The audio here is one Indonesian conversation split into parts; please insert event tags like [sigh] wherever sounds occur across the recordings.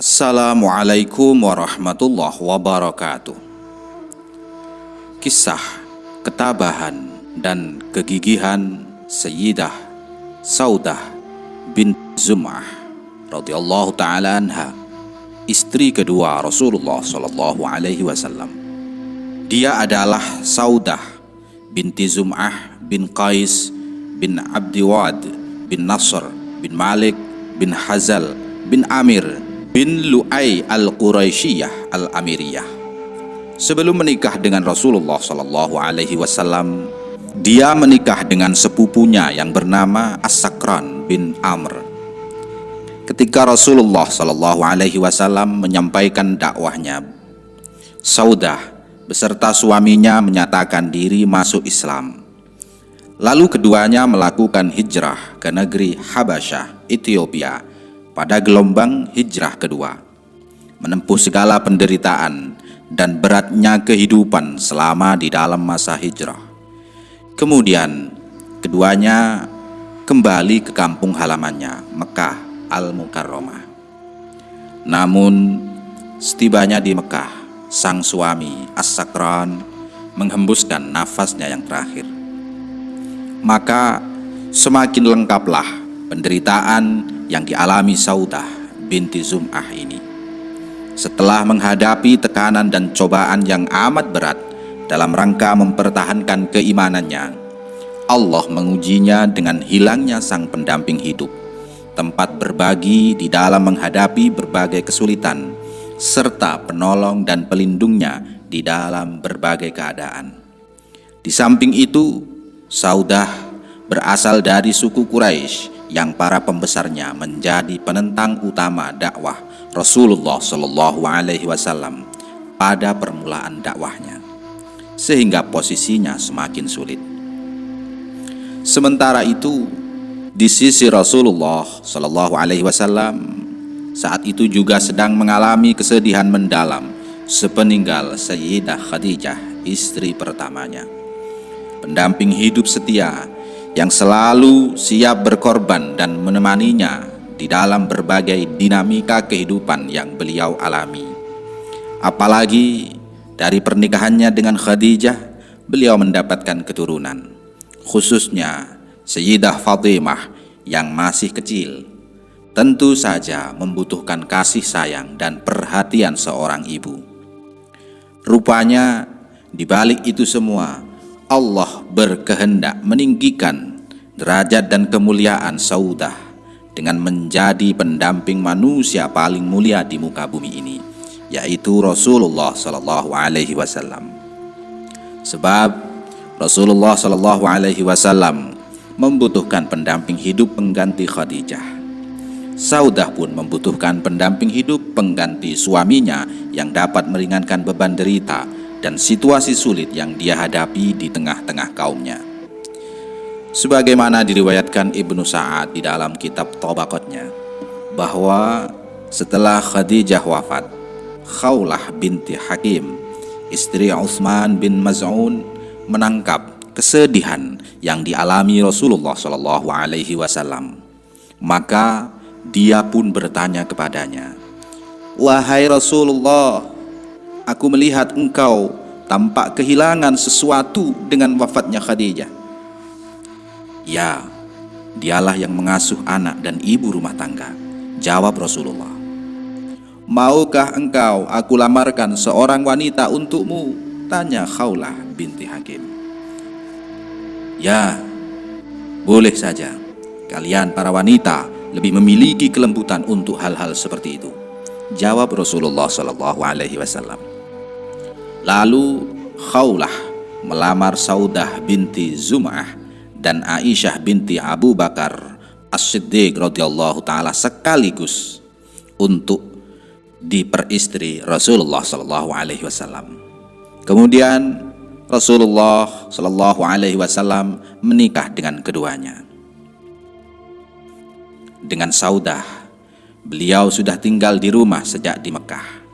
Assalamualaikum warahmatullahi wabarakatuh. Kisah ketabahan dan kegigihan Sayyidah Saudah bin Zum'ah radhiyallahu taala anha, istri kedua Rasulullah sallallahu alaihi wasallam. Dia adalah Saudah binti Zum'ah bin Qais bin Abdiwad bin Nasr bin Malik bin Hazal bin Amir bin Lu'ay al-Quraisyiyah al-Amiriyah. Sebelum menikah dengan Rasulullah Sallallahu Alaihi Wasallam, dia menikah dengan sepupunya yang bernama As-Sakran bin Amr. Ketika Rasulullah Sallallahu Alaihi Wasallam menyampaikan dakwahnya, Saudah beserta suaminya menyatakan diri masuk Islam. Lalu keduanya melakukan hijrah ke negeri Habasyah, Ethiopia pada gelombang hijrah kedua, menempuh segala penderitaan dan beratnya kehidupan selama di dalam masa hijrah. Kemudian, keduanya kembali ke kampung halamannya, Mekah Al-Mukarramah. Namun, setibanya di Mekah, sang suami As-Sakran menghembuskan nafasnya yang terakhir. Maka semakin lengkaplah penderitaan yang dialami Saudah binti Zum'ah ini. Setelah menghadapi tekanan dan cobaan yang amat berat dalam rangka mempertahankan keimanannya, Allah mengujinya dengan hilangnya sang pendamping hidup, tempat berbagi di dalam menghadapi berbagai kesulitan, serta penolong dan pelindungnya di dalam berbagai keadaan. Di samping itu, Saudah berasal dari suku Quraisy yang para pembesarnya menjadi penentang utama dakwah Rasulullah Shallallahu Alaihi Wasallam pada permulaan dakwahnya, sehingga posisinya semakin sulit. Sementara itu, di sisi Rasulullah Shallallahu Alaihi Wasallam saat itu juga sedang mengalami kesedihan mendalam sepeninggal Sayyidah Khadijah, istri pertamanya. Pendamping hidup setia yang selalu siap berkorban dan menemaninya di dalam berbagai dinamika kehidupan yang beliau alami. Apalagi dari pernikahannya dengan Khadijah, beliau mendapatkan keturunan, khususnya Sayyidah Fatimah yang masih kecil. Tentu saja membutuhkan kasih sayang dan perhatian seorang ibu. Rupanya di balik itu semua, Allah berkehendak meninggikan derajat dan kemuliaan Saudah dengan menjadi pendamping manusia paling mulia di muka bumi ini, yaitu Rasulullah Sallallahu Alaihi Wasallam. Sebab Rasulullah Sallallahu Alaihi Wasallam membutuhkan pendamping hidup pengganti Khadijah. Saudah pun membutuhkan pendamping hidup pengganti suaminya yang dapat meringankan beban derita dan situasi sulit yang dia hadapi di tengah-tengah kaumnya. Sebagaimana diriwayatkan Ibnu Sa'ad di dalam kitab Tobakotnya, bahwa setelah Khadijah wafat, Khawlah binti Hakim, istri Utsman bin Maz'un, menangkap kesedihan yang dialami Rasulullah Shallallahu Alaihi Wasallam. Maka dia pun bertanya kepadanya, Wahai Rasulullah, aku melihat engkau tampak kehilangan sesuatu dengan wafatnya Khadijah. Ya, dialah yang mengasuh anak dan ibu rumah tangga. Jawab Rasulullah. Maukah engkau aku lamarkan seorang wanita untukmu? Tanya Khawlah binti Hakim. Ya, boleh saja. Kalian para wanita lebih memiliki kelembutan untuk hal-hal seperti itu. Jawab Rasulullah Shallallahu Alaihi Wasallam. Lalu Khawlah melamar Saudah binti Zum'ah dan Aisyah binti Abu Bakar As-Siddiq radhiyallahu taala sekaligus untuk diperistri Rasulullah sallallahu alaihi wasallam. Kemudian Rasulullah sallallahu alaihi wasallam menikah dengan keduanya. Dengan Saudah, beliau sudah tinggal di rumah sejak di Mekah.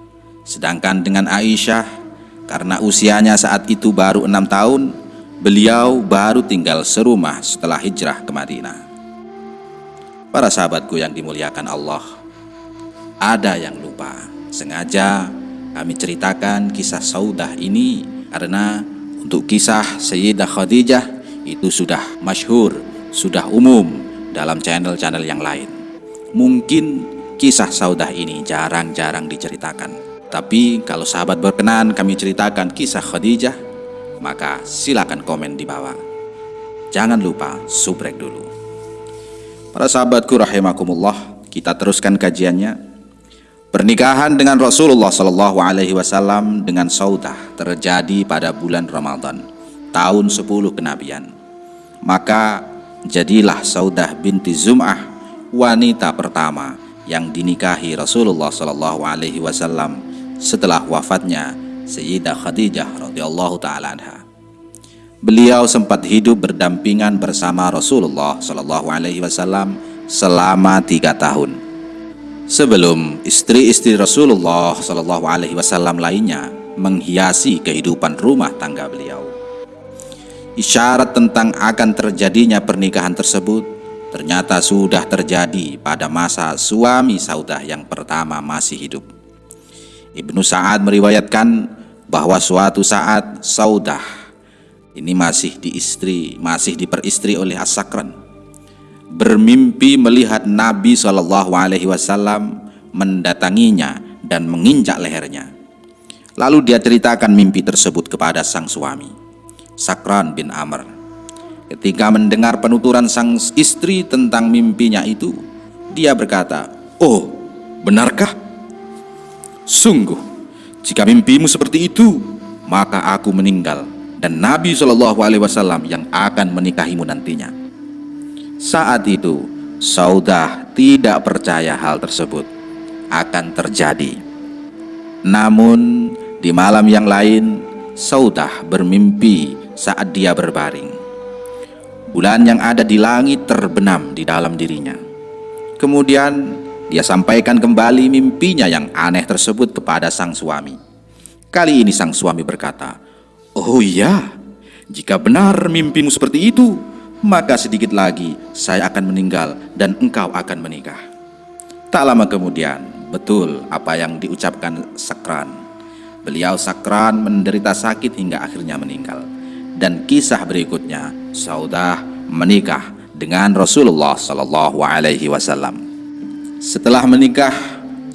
Sedangkan dengan Aisyah karena usianya saat itu baru enam tahun, beliau baru tinggal serumah setelah hijrah ke Madinah. Para sahabatku yang dimuliakan Allah, ada yang lupa Sengaja kami ceritakan kisah Saudah ini karena untuk kisah Sayyidah Khadijah itu sudah masyhur, sudah umum dalam channel-channel yang lain. Mungkin kisah Saudah ini jarang-jarang diceritakan. Tapi kalau sahabat berkenan kami ceritakan kisah Khadijah, maka silakan komen di bawah. Jangan lupa subrek dulu. Para sahabatku rahimakumullah, kita teruskan kajiannya. Pernikahan dengan Rasulullah Shallallahu Alaihi Wasallam dengan Saudah terjadi pada bulan Ramadan tahun 10 kenabian. Maka jadilah Saudah binti Zum'ah wanita pertama yang dinikahi Rasulullah Shallallahu Alaihi Wasallam setelah wafatnya Sayyidah Khadijah radhiyallahu taala anha. Beliau sempat hidup berdampingan bersama Rasulullah Shallallahu Alaihi Wasallam selama tiga tahun sebelum istri-istri Rasulullah Shallallahu Alaihi Wasallam lainnya menghiasi kehidupan rumah tangga beliau. Isyarat tentang akan terjadinya pernikahan tersebut ternyata sudah terjadi pada masa suami Saudah yang pertama masih hidup. Ibnu Sa'ad meriwayatkan bahwa suatu saat Saudah ini masih diistri, masih diperistri oleh As-Sakran bermimpi melihat Nabi Shallallahu Alaihi Wasallam mendatanginya dan menginjak lehernya. Lalu dia ceritakan mimpi tersebut kepada sang suami, Sakran bin Amr. Ketika mendengar penuturan sang istri tentang mimpinya itu, dia berkata, "Oh, benarkah? Sungguh, jika mimpimu seperti itu, maka aku meninggal dan Nabi Shallallahu Alaihi Wasallam yang akan menikahimu nantinya." Saat itu, Saudah tidak percaya hal tersebut akan terjadi. Namun, di malam yang lain, Saudah bermimpi saat dia berbaring. Bulan yang ada di langit terbenam di dalam dirinya. Kemudian, dia sampaikan kembali mimpinya yang aneh tersebut kepada sang suami. Kali ini sang suami berkata, "Oh iya, jika benar mimpimu seperti itu, maka sedikit lagi saya akan meninggal dan engkau akan menikah. Tak lama kemudian, betul apa yang diucapkan Sakran. Beliau Sakran menderita sakit hingga akhirnya meninggal. Dan kisah berikutnya, Saudah menikah dengan Rasulullah Sallallahu Alaihi Wasallam. Setelah menikah,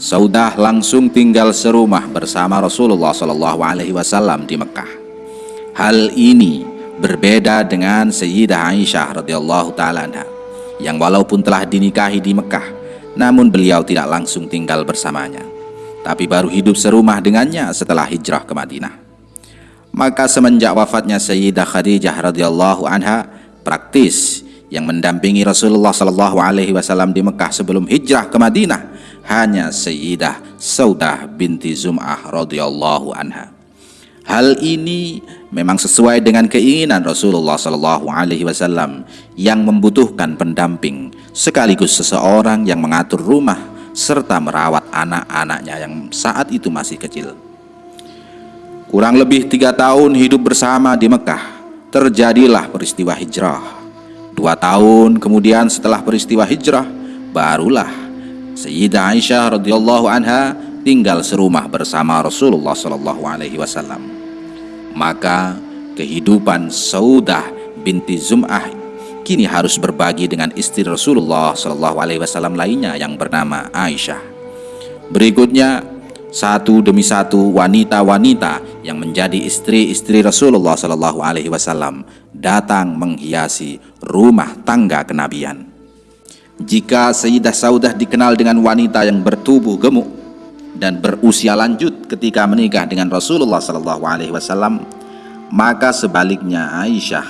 Saudah langsung tinggal serumah bersama Rasulullah Sallallahu Alaihi Wasallam di Mekah. Hal ini berbeda dengan Sayyidah Aisyah radhiyallahu taala yang walaupun telah dinikahi di Mekah namun beliau tidak langsung tinggal bersamanya tapi baru hidup serumah dengannya setelah hijrah ke Madinah maka semenjak wafatnya Sayyidah Khadijah radhiyallahu anha praktis yang mendampingi Rasulullah Shallallahu alaihi wasallam di Mekah sebelum hijrah ke Madinah hanya Sayyidah Saudah binti Zum'ah radhiyallahu anha Hal ini memang sesuai dengan keinginan Rasulullah Shallallahu Alaihi Wasallam yang membutuhkan pendamping sekaligus seseorang yang mengatur rumah serta merawat anak-anaknya yang saat itu masih kecil. Kurang lebih tiga tahun hidup bersama di Mekah, terjadilah peristiwa hijrah. Dua tahun kemudian setelah peristiwa hijrah, barulah Sayyidah Aisyah radhiyallahu anha tinggal serumah bersama Rasulullah Shallallahu Alaihi Wasallam. Maka kehidupan Saudah binti Zum'ah kini harus berbagi dengan istri Rasulullah Shallallahu Alaihi Wasallam lainnya yang bernama Aisyah. Berikutnya satu demi satu wanita-wanita yang menjadi istri-istri Rasulullah Shallallahu Alaihi Wasallam datang menghiasi rumah tangga kenabian. Jika Sayyidah Saudah dikenal dengan wanita yang bertubuh gemuk, dan berusia lanjut ketika menikah dengan Rasulullah Shallallahu Alaihi Wasallam, maka sebaliknya Aisyah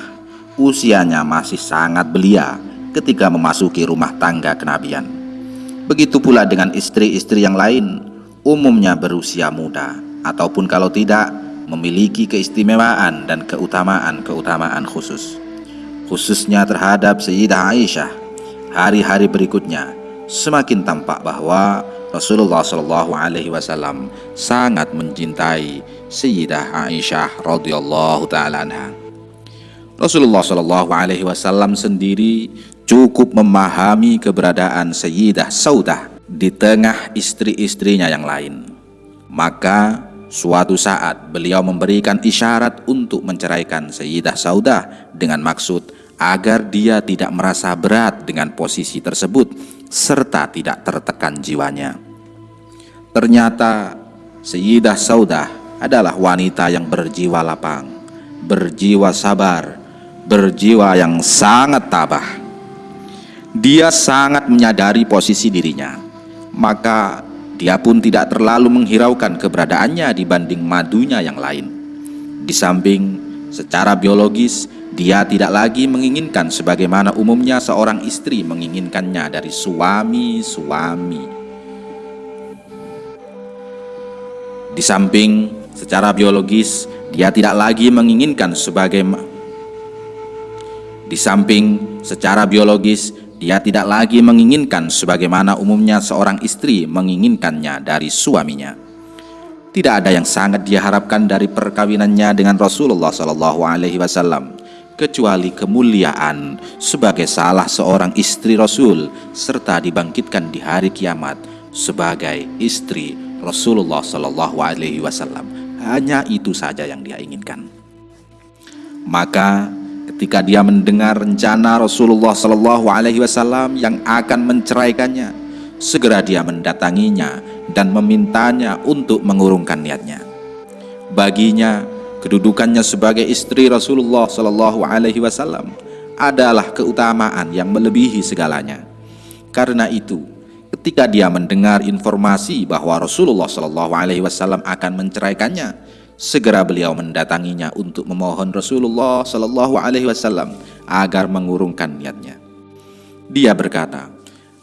usianya masih sangat belia ketika memasuki rumah tangga kenabian. Begitu pula dengan istri-istri yang lain, umumnya berusia muda ataupun kalau tidak memiliki keistimewaan dan keutamaan-keutamaan khusus. Khususnya terhadap Sayyidah Aisyah, hari-hari berikutnya semakin tampak bahwa Rasulullah Shallallahu Alaihi Wasallam sangat mencintai Sayyidah Aisyah radhiyallahu taala Rasulullah Shallallahu Alaihi Wasallam sendiri cukup memahami keberadaan Sayyidah Saudah di tengah istri-istrinya yang lain. Maka suatu saat beliau memberikan isyarat untuk menceraikan Sayyidah Saudah dengan maksud agar dia tidak merasa berat dengan posisi tersebut serta tidak tertekan jiwanya. Ternyata Sayyidah Saudah adalah wanita yang berjiwa lapang, berjiwa sabar, berjiwa yang sangat tabah. Dia sangat menyadari posisi dirinya, maka dia pun tidak terlalu menghiraukan keberadaannya dibanding madunya yang lain. Di samping secara biologis, dia tidak lagi menginginkan sebagaimana umumnya seorang istri menginginkannya dari suami-suami. Di samping secara biologis, dia tidak lagi menginginkan sebagai di samping secara biologis dia tidak lagi menginginkan sebagaimana umumnya seorang istri menginginkannya dari suaminya. Tidak ada yang sangat dia harapkan dari perkawinannya dengan Rasulullah Shallallahu Alaihi Wasallam kecuali kemuliaan sebagai salah seorang istri Rasul serta dibangkitkan di hari kiamat sebagai istri Rasulullah Shallallahu Alaihi Wasallam. Hanya itu saja yang dia inginkan. Maka ketika dia mendengar rencana Rasulullah Shallallahu Alaihi Wasallam yang akan menceraikannya, segera dia mendatanginya dan memintanya untuk mengurungkan niatnya. Baginya, kedudukannya sebagai istri Rasulullah Shallallahu Alaihi Wasallam adalah keutamaan yang melebihi segalanya. Karena itu, ketika dia mendengar informasi bahwa Rasulullah Shallallahu Alaihi Wasallam akan menceraikannya, Segera beliau mendatanginya untuk memohon Rasulullah Shallallahu Alaihi Wasallam agar mengurungkan niatnya. Dia berkata,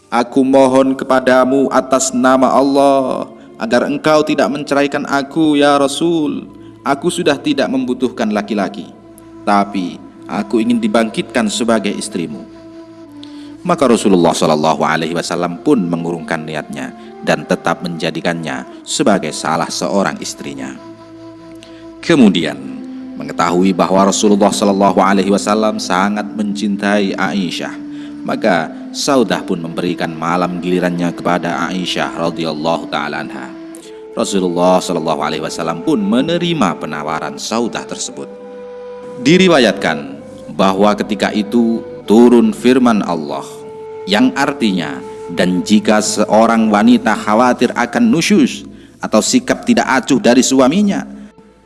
Aku mohon kepadamu atas nama Allah agar engkau tidak menceraikan aku ya Rasul. Aku sudah tidak membutuhkan laki-laki, tapi aku ingin dibangkitkan sebagai istrimu. Maka Rasulullah Shallallahu Alaihi Wasallam pun mengurungkan niatnya dan tetap menjadikannya sebagai salah seorang istrinya. Kemudian mengetahui bahwa Rasulullah Shallallahu Alaihi Wasallam sangat mencintai Aisyah, maka Saudah pun memberikan malam gilirannya kepada Aisyah radhiyallahu taala anha. Rasulullah Shallallahu Alaihi Wasallam pun menerima penawaran Saudah tersebut. Diriwayatkan bahwa ketika itu turun firman Allah yang artinya dan jika seorang wanita khawatir akan nusyus atau sikap tidak acuh dari suaminya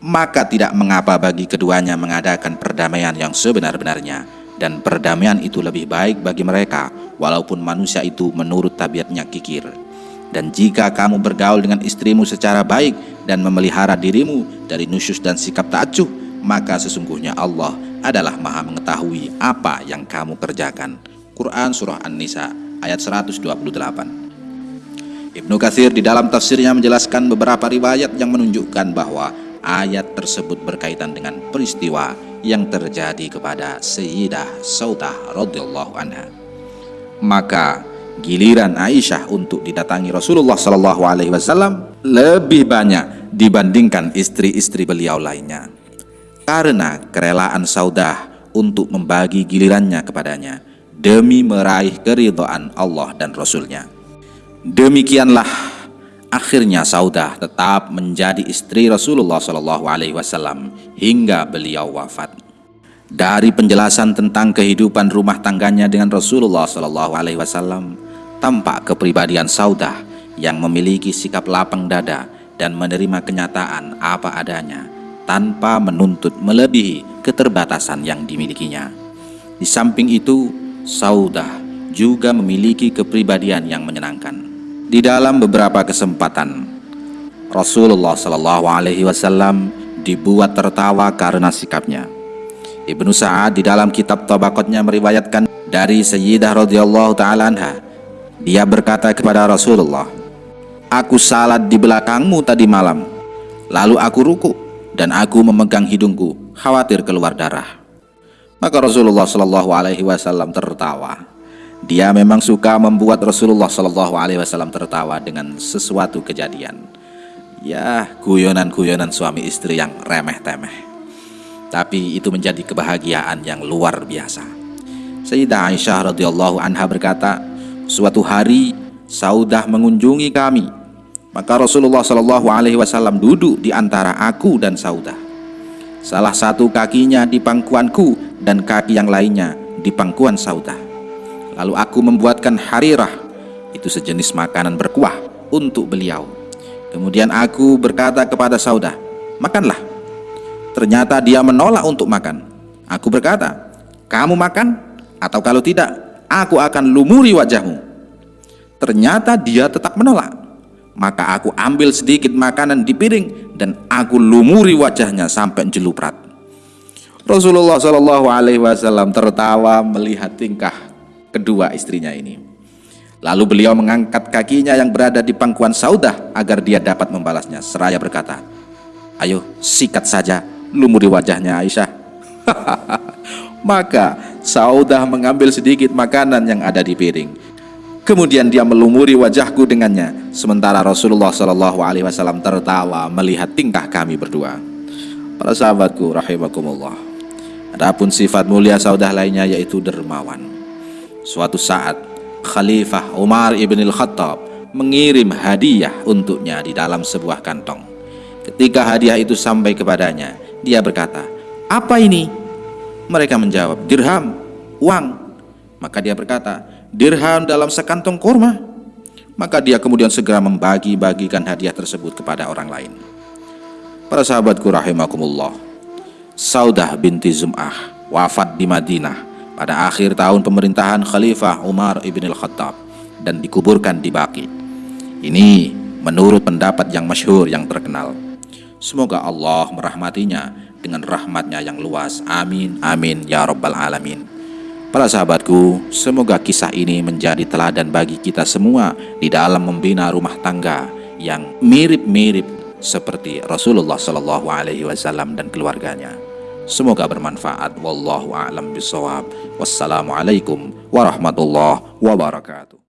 maka tidak mengapa bagi keduanya mengadakan perdamaian yang sebenar-benarnya dan perdamaian itu lebih baik bagi mereka walaupun manusia itu menurut tabiatnya kikir dan jika kamu bergaul dengan istrimu secara baik dan memelihara dirimu dari nusyus dan sikap tak acuh maka sesungguhnya Allah adalah maha mengetahui apa yang kamu kerjakan Quran Surah An-Nisa ayat 128 Ibnu Katsir di dalam tafsirnya menjelaskan beberapa riwayat yang menunjukkan bahwa ayat tersebut berkaitan dengan peristiwa yang terjadi kepada Sayyidah Saudah radhiyallahu anha. Maka giliran Aisyah untuk didatangi Rasulullah Shallallahu alaihi wasallam lebih banyak dibandingkan istri-istri beliau lainnya. Karena kerelaan Saudah untuk membagi gilirannya kepadanya demi meraih keridhaan Allah dan Rasulnya. Demikianlah Akhirnya Saudah tetap menjadi istri Rasulullah Shallallahu Alaihi Wasallam hingga beliau wafat. Dari penjelasan tentang kehidupan rumah tangganya dengan Rasulullah Shallallahu Alaihi Wasallam, tampak kepribadian Saudah yang memiliki sikap lapang dada dan menerima kenyataan apa adanya tanpa menuntut melebihi keterbatasan yang dimilikinya. Di samping itu, Saudah juga memiliki kepribadian yang menyenangkan di dalam beberapa kesempatan Rasulullah Shallallahu Alaihi Wasallam dibuat tertawa karena sikapnya. Ibnu Sa'ad di dalam kitab Tabakotnya meriwayatkan dari Sayyidah radhiyallahu taala anha. Dia berkata kepada Rasulullah, "Aku salat di belakangmu tadi malam. Lalu aku ruku dan aku memegang hidungku, khawatir keluar darah." Maka Rasulullah Shallallahu alaihi wasallam tertawa. Dia memang suka membuat Rasulullah Shallallahu Alaihi Wasallam tertawa dengan sesuatu kejadian. Ya, guyonan-guyonan suami istri yang remeh-temeh. Tapi itu menjadi kebahagiaan yang luar biasa. Sayyidah Aisyah radhiyallahu anha berkata, suatu hari Saudah mengunjungi kami. Maka Rasulullah Shallallahu Alaihi Wasallam duduk di antara aku dan Saudah. Salah satu kakinya di pangkuanku dan kaki yang lainnya di pangkuan Saudah. Lalu aku membuatkan harirah, itu sejenis makanan berkuah untuk beliau. Kemudian aku berkata kepada Saudah, makanlah. Ternyata dia menolak untuk makan. Aku berkata, kamu makan atau kalau tidak, aku akan lumuri wajahmu. Ternyata dia tetap menolak. Maka aku ambil sedikit makanan di piring dan aku lumuri wajahnya sampai jeluprat. Rasulullah Shallallahu Alaihi Wasallam tertawa melihat tingkah kedua istrinya ini. Lalu beliau mengangkat kakinya yang berada di pangkuan Saudah agar dia dapat membalasnya. Seraya berkata, Ayo sikat saja lumuri wajahnya Aisyah. [laughs] Maka Saudah mengambil sedikit makanan yang ada di piring. Kemudian dia melumuri wajahku dengannya. Sementara Rasulullah Shallallahu Alaihi Wasallam tertawa melihat tingkah kami berdua. Para sahabatku, rahimakumullah. Adapun sifat mulia Saudah lainnya yaitu dermawan. Suatu saat Khalifah Umar ibn al-Khattab mengirim hadiah untuknya di dalam sebuah kantong. Ketika hadiah itu sampai kepadanya, dia berkata, "Apa ini?" Mereka menjawab, "Dirham, uang." Maka dia berkata, "Dirham dalam sekantong kurma." Maka dia kemudian segera membagi-bagikan hadiah tersebut kepada orang lain. Para sahabatku rahimakumullah. Saudah binti Zum'ah wafat di Madinah pada akhir tahun pemerintahan Khalifah Umar ibn al-Khattab dan dikuburkan di Baki. Ini menurut pendapat yang masyhur yang terkenal. Semoga Allah merahmatinya dengan rahmatnya yang luas. Amin, amin, ya rabbal alamin. Para sahabatku, semoga kisah ini menjadi teladan bagi kita semua di dalam membina rumah tangga yang mirip-mirip seperti Rasulullah Shallallahu Alaihi Wasallam dan keluarganya. Semoga bermanfaat. Wallahu a'lam bishawab. Wassalamualaikum warahmatullahi wabarakatuh.